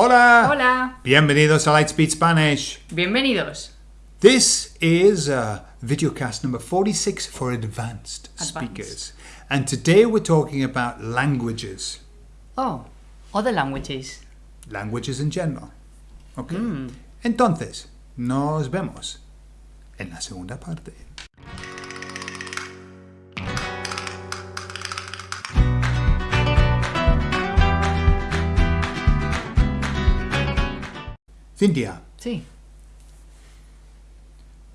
Hola. Hola. Bienvenidos a Lightspeed Spanish. Bienvenidos. This is uh, videocast number 46 for advanced, speakers. And today we're talking about languages. Oh, other languages. Languages in general. Ok. Entonces, nos vemos en la segunda parte. Cintia, Sí.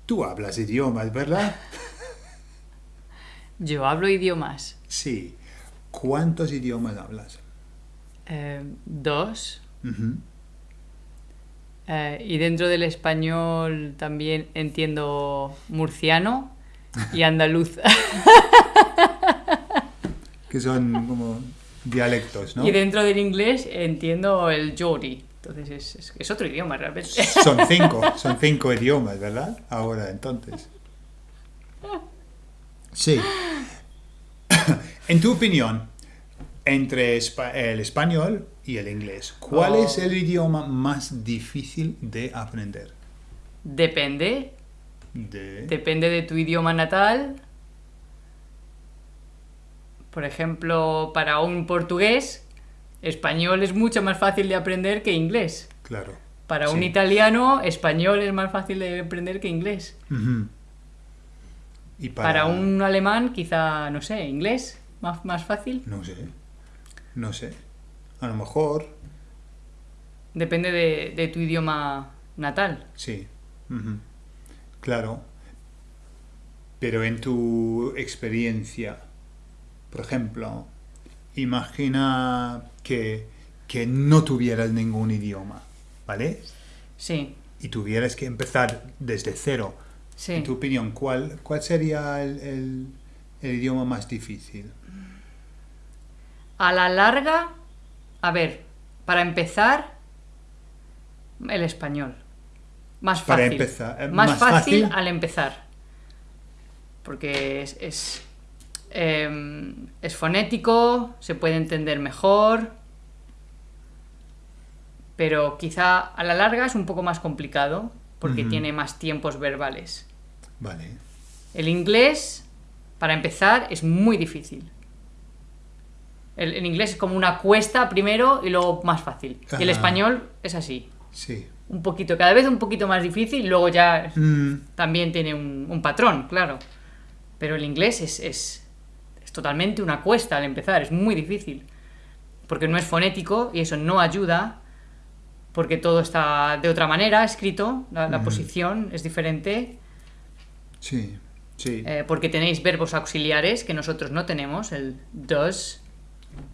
tú hablas idiomas, ¿verdad? Yo hablo idiomas. Sí. ¿Cuántos idiomas hablas? Eh, dos. Eh, y dentro del español también entiendo murciano y andaluz. Que son como dialectos, ¿no? Y dentro del inglés entiendo el Geordie. Entonces es, es- es otro idioma realmente. Son cinco, son cinco idiomas, ¿verdad? Ahora, entonces. Sí. En tu opinión, entre el español y el inglés, ¿cuál Oh. es el idioma más difícil de aprender? Depende. De... Depende de tu idioma natal. Por ejemplo, para un portugués, español es mucho más fácil de aprender que inglés. Claro. Para un italiano, español es más fácil de aprender que inglés. Y Para, un alemán, quizá, no sé, inglés, más, más fácil. No sé. No sé. A lo mejor, Depende de, de tu idioma natal. sí. Claro. Pero en tu experiencia, por ejemplo, imagina que, que no tuvieras ningún idioma, ¿vale? Sí, Y tuvieras que empezar desde cero. sí. En tu opinión, ¿cuál, cuál sería el, el- el idioma más difícil? A la larga, a ver, para empezar, el español. Más Para fácil. empezar, eh, más, más fácil, fácil. al empezar. Porque es, es, em, es fonético, se puede entender mejor. Pero quizá a la larga es un poco más complicado porque tiene más tiempos verbales. Vale. El inglés, para empezar, es muy difícil. El, el inglés es como una cuesta primero y luego más fácil. Y el español es así. Sí. Un poquito, cada vez un poquito más difícil y luego ya Mm, también tiene un, un patrón, claro. Pero el inglés es, es totalmente una cuesta al empezar, es muy difícil. Porque no es fonético y eso no ayuda. Porque todo está de otra manera escrito, la, posición es diferente. sí. Sí. Eh, porque tenéis verbos auxiliares que nosotros no tenemos, el does,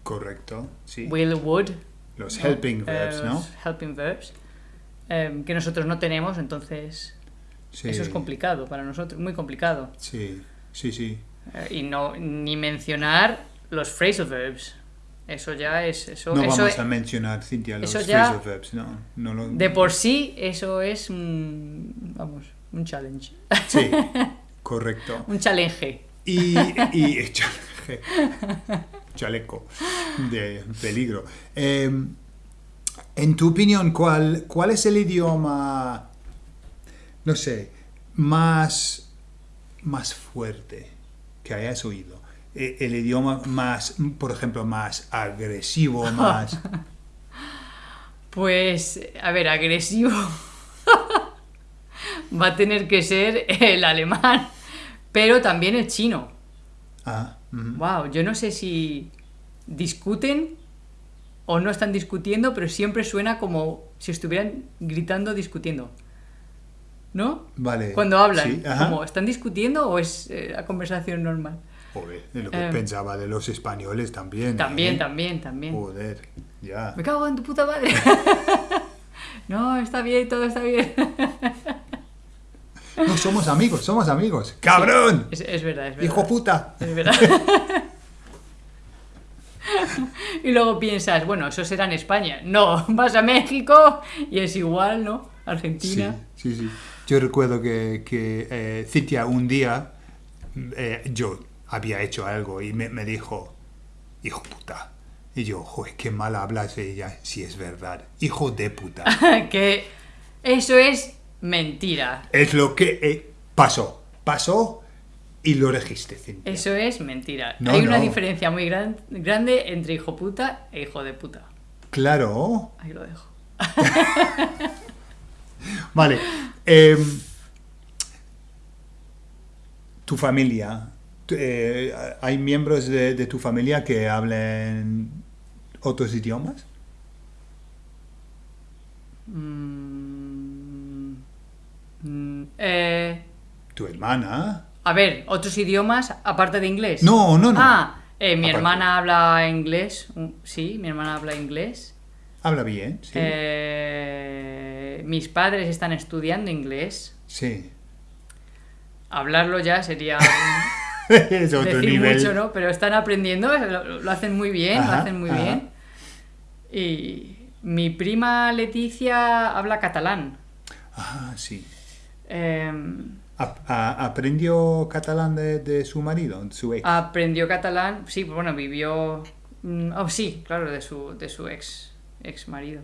Correcto. Sí. will, would. Los helping verbs, Eh, ¿no? los Helping verbs. eh, que nosotros no tenemos, entonces Sí. eso es complicado para nosotros, muy complicado. Sí. Sí, sí. Eh, y no ni mencionar los phrasal verbs. Eso ya es. Eso, No eso vamos es- a mencionar, Cintia, los eso ya- phrasal verbs, no. no lo- de por sí, eso es un. Vamos, un challenge. Sí. Correcto. un challenge. Y, y chaleco, chaleco de peligro. Eh, en tu opinión, ¿cuál, ¿cuál es el idioma, no sé, más, más fuerte que hayas oído? Eh, El idioma más, por ejemplo, más agresivo, más... Pues, a ver, agresivo. Va a tener que ser el alemán, pero también el chino. Ah. Wow, yo no sé si discuten o no están discutiendo, pero siempre suena como si estuvieran gritando discutiendo. ¿No? Vale. Cuando hablan, Sí, como ¿están discutiendo o es eh, la conversación normal? Joder, es lo que Eh, pensaba de los españoles también. También, ¿eh? también, también. Joder, ya. Me cago en tu puta madre. no, está bien, todo está bien. No, somos amigos, somos amigos. ¡Cabrón! Es, es verdad, es verdad. ¡Hijo puta! Es verdad. y luego piensas, bueno, eso será en España. No, vas a México y es igual, ¿no? Sí, Argentina. sí, sí. Yo recuerdo que, que eh, Cintia un día, eh, yo había hecho algo y me, me dijo, hijo puta, Y yo, joder, qué mal hablas ella. Sí, es verdad. Hijo de puta. que eso es mentira. es lo que eh, pasó. Pasó y lo registré. Cintia. Eso es mentira. No, Hay una no. diferencia muy gran- grande entre hijo puta e hijo de puta. Claro. Ahí lo dejo. Vale. em, tu familia. eh, ¿Hay miembros de, de tu familia que hablen otros idiomas? Mm, mm, eh, ¿Tu hermana? a ver, otros idiomas aparte de inglés. No, no, no. Ah, eh, mi Aparte. hermana habla inglés. mm, Sí, mi hermana habla inglés. Habla bien, sí. Eh, mis padres están estudiando inglés. Sí. Hablarlo ya sería es otro decir nivel. mucho, ¿no? Pero están aprendiendo, lo, lo hacen muy bien, lo hacen muy ajá. bien. Y mi prima Leticia habla catalán. Ah, sí. Em, ¿Aprendió catalán de, de su marido, su ex? aprendió catalán, sí, bueno, vivió... mm, Oh, sí, claro, de su, de su ex, ex marido.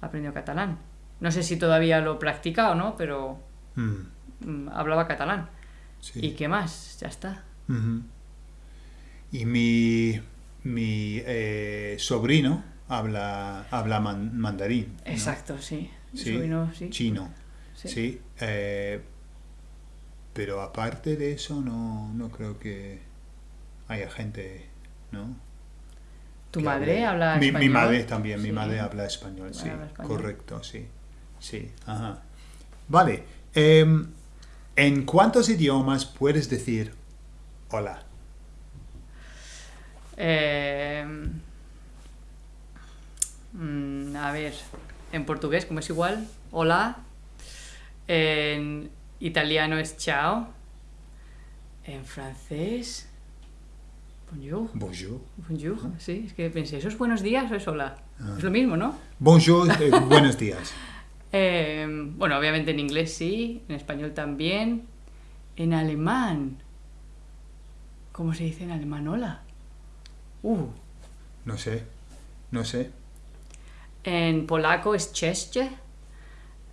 Aprendió catalán. No sé si todavía lo practica o no, pero Mm, mm, hablaba catalán. sí. ¿Y qué más? Ya está. Y mi, mi eh, sobrino habla, habla man- mandarín. ¿no? Exacto, sí. Sí, Sobrino, sí. Chino. Sí. Sí. eh, pero aparte de eso, no, no creo que haya gente, ¿no? ¿Tu madre hable- habla mi, español? Mi madre también, mi madre habla español, sí. Habla español. Correcto, sí. Sí, ajá. Vale. em, ¿En cuántos idiomas puedes decir hola? Eh, mm, a ver, en portugués, como es igual, hola. En italiano es ciao. En francés, bonjour. Bonjour. Bonjour, sí, es que pensé, ¿eso es buenos días o es hola? Ah. Es lo mismo, ¿no? Bonjour, eh, buenos días. Eh, bueno, obviamente en inglés sí, en español también. En alemán, ¿cómo se dice en alemán hola? Uh, No sé, no sé. En polaco es cześć.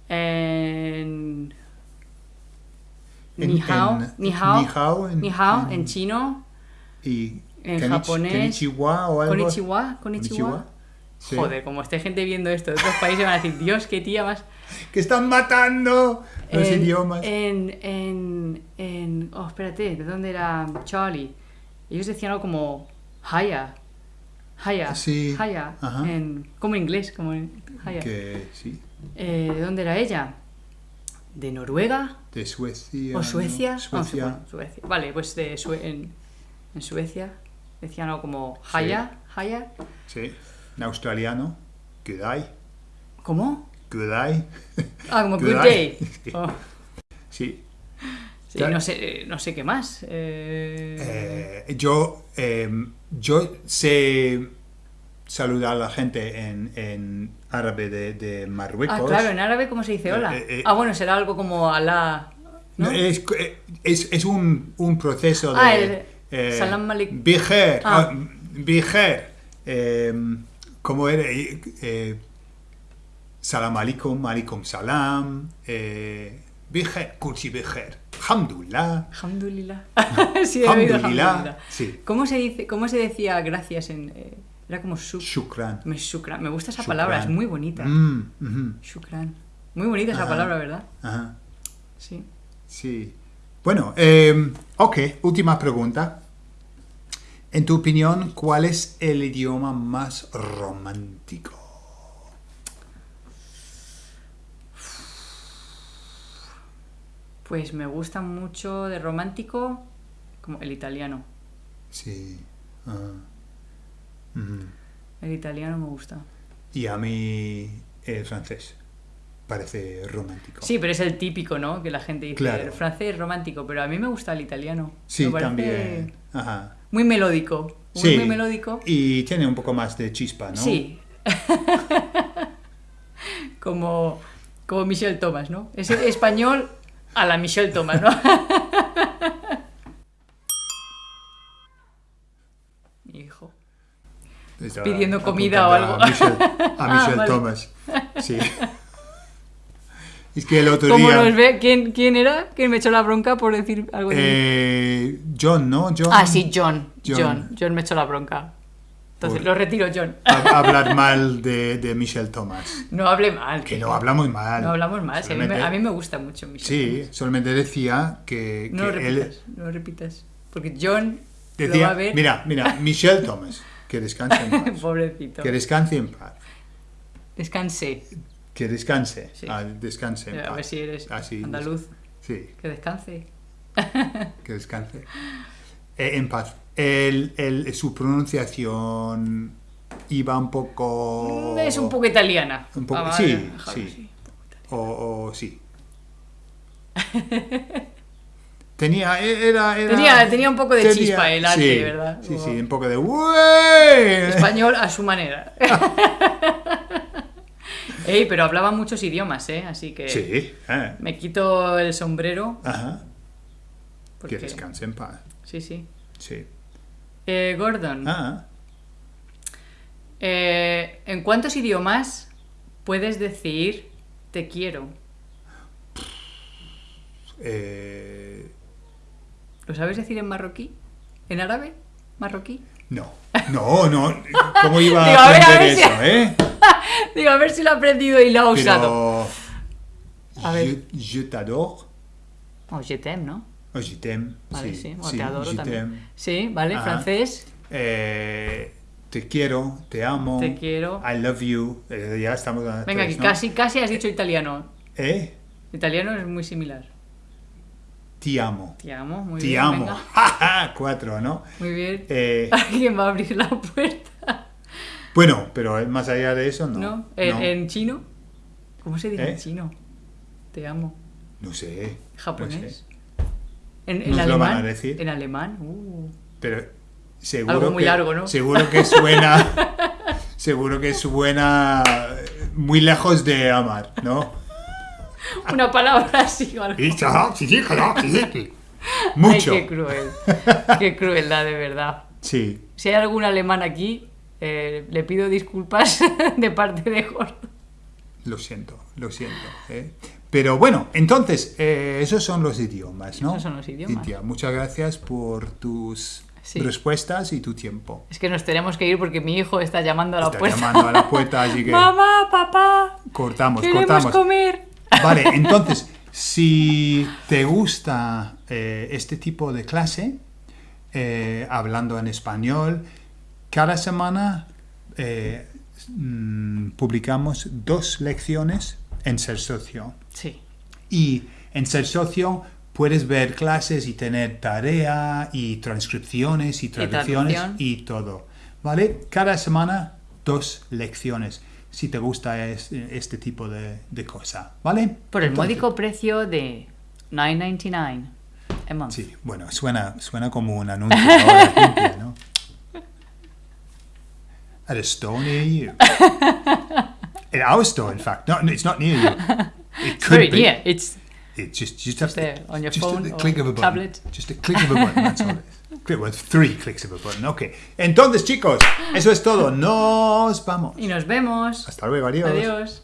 En... En- Ni hao, en- ni hao, ni hao en- ni hao, en- chino, Y En japonés, Konnichiwa o algo. konnichiwa, konnichiwa. Sí. Joder, como esté gente viendo esto de otros países van a decir, Dios, qué tía más... Que están matando los en, idiomas. En, en, en... Oh, espérate, ¿de dónde era Charlie? Ellos decían algo como Haya. Haya. Sí, Haya. En, como en inglés, como en Haya. Que sí, Eh, ¿De dónde era ella? ¿De Noruega? de Suecia. ¿O. Suecia? No, Suecia. Suecia. Vale, pues de Sue- en, en Suecia decían algo como Haya. Haya. Sí. En australiano. Good day. ¿Cómo? Good day. Ah, como Good Good day. Day. Sí. Oh, Sí. sí, Claro. no, sé, no sé qué más. Eh, Eh, yo, eh, yo sé saludar a la gente en, en árabe de, de Marruecos. ah, claro, en árabe, ¿cómo se dice hola? Eh, eh, ah, bueno, será algo como Alá. ¿no? No, Es, es, es un, un proceso de... Ah, el eh, salam aleik- Bijer, Ah. ah, bijer, eh, ¿cómo era? Eh, eh, salam alaikum, alaikum salam, eh, bijer, kursi bijer, alhamdulillah, Alhamdulillah. sí, alhamdulillah. sí, ¿Cómo se, dice, ¿Cómo se decía gracias en...? eh, era como shuk, shukran. me, shukran. Me gusta esa Shukran. palabra, es muy bonita. Mm, Shukran. Muy bonita esa Ajá. palabra, ¿verdad? ajá, Sí. sí. Bueno, eh, ok, última pregunta. En tu opinión, ¿cuál es el idioma más romántico? Pues me gusta mucho de romántico como el italiano. Sí. ah. El italiano me gusta. Y a mí el francés parece romántico. Sí, pero es el típico, ¿no? Que la gente dice, Claro. el francés es romántico, pero a mí me gusta el italiano. Sí, Me también. Ajá. Muy melódico. Muy, Sí. muy melódico. Y tiene un poco más de chispa, ¿no? Sí. como, como Michelle Thomas, ¿no? Es español a la Michelle Thomas, ¿no? Mi hijo. Pidiendo comida o algo. A Michelle, a Ah, vale. Thomas. Sí. Es que el otro ¿Cómo día... nos ve? ¿Quién, ¿Quién era? ¿Quién me echó la bronca por decir algo eh, John, ¿no? John. Ah, sí, John. John. John. John. me echó la bronca. Entonces Por- lo retiro, John. hablar mal de, de Michelle Thomas. No hable mal. Que no hablamos mal. No hablamos mal. a, mí me, Solamente- a mí me gusta mucho Michelle Sí, Thomas. solamente decía que, No lo que él repitas, no lo repitas. Porque John lo va decía, a ver. mira, mira, Michelle Thomas, que descanse en paz. Pobrecito. que descanse en paz. Descanse. Que descanse. Sí. Ah, descanse A ver si eres Así, andaluz. Sí, Que descanse. que descanse. Eh, en paz. El, el- su pronunciación iba un poco... Es un poco italiana. Un poco- Vamos a sí, sí. O, o sí. Tenía, era, era- Tenía- tenía un poco de chispa el arte, sí, ¿verdad? Sí, sí, un poco de. Español a su manera. Ey, pero hablaba muchos idiomas, ¿eh? Así que Sí, eh, me quito el sombrero. ajá. Porque... Que descanse en paz. Sí, sí. Sí. Eh, Gordon, Ah, eh, ¿en cuántos idiomas puedes decir te quiero? eh, ¿Lo sabes decir en marroquí? ¿En árabe? ¿Marroquí? no, no, no. ¿Cómo iba Digo, a a ver, a aprender ver eso, eh? Digo, a ver si lo ha aprendido y lo ha usado. A ver. Je, je t'adore. Oh, je t'aime, ¿no? O je t'aime. Vale, sí. O te adoro je también. t'aime. Sí, vale, Ajá. francés. Eh, te quiero, te amo. Te quiero. I love you. Eh, ya estamos a Venga, tres, casi, casi has dicho italiano. ¿Eh? Italiano es muy similar. Te amo. Te amo, muy te bien. amo. Ja, ja, Cuatro, ¿no? Muy bien. Eh, ¿Alguien va a abrir la puerta? Bueno, pero más allá de eso, no. ¿No? ¿En, no. en chino? ¿Cómo se dice ¿Eh? en chino? Te amo. No sé. ¿Japonés? no sé. ¿En, en Nos lo alemán? van a decir. ¿En alemán? Uh. Pero seguro Algo muy que, largo, ¿no? Seguro que suena. seguro que suena muy lejos de amar, ¿no? Una palabra así o algo. Mucho. Ay, qué cruel. Qué crueldad, de verdad. Sí. Si hay algún alemán aquí, eh, le pido disculpas de parte de Jorge. Lo siento, lo siento. ¿eh? Pero bueno, entonces, eh, esos son los idiomas, ¿no? Esos son los idiomas. Cintia, muchas gracias por tus Sí. respuestas y tu tiempo. Es que nos tenemos que ir porque mi hijo está llamando a la Está puerta. llamando a la puerta, así que Mamá, papá, cortamos, queremos cortamos. comer. Vale, entonces, si te gusta eh, este tipo de clase, eh, hablando en español, cada semana eh, mm, publicamos dos lecciones en Ser Socio. Sí, Y en Ser Socio puedes ver clases y tener tarea y transcripciones y traducciones traducción. y todo. ¿Vale? Cada semana dos lecciones, si te gusta es- este tipo de, de cosa. ¿Vale? por el Entonces- módico precio de 9.99 a month. Sí, bueno, suena, suena como un anuncio ahora, ¿no? At a store near you. At our store, in fact. No, no, it's not near you. It It's could be. near. It's It's just, just, have there, on your just phone a click of a button. tablet. Just a click of a button, that's all it is. Click, well, three clicks of a button, ok. Entonces, chicos, eso es todo. Nos vamos. y nos vemos. Hasta luego, adiós. Adiós.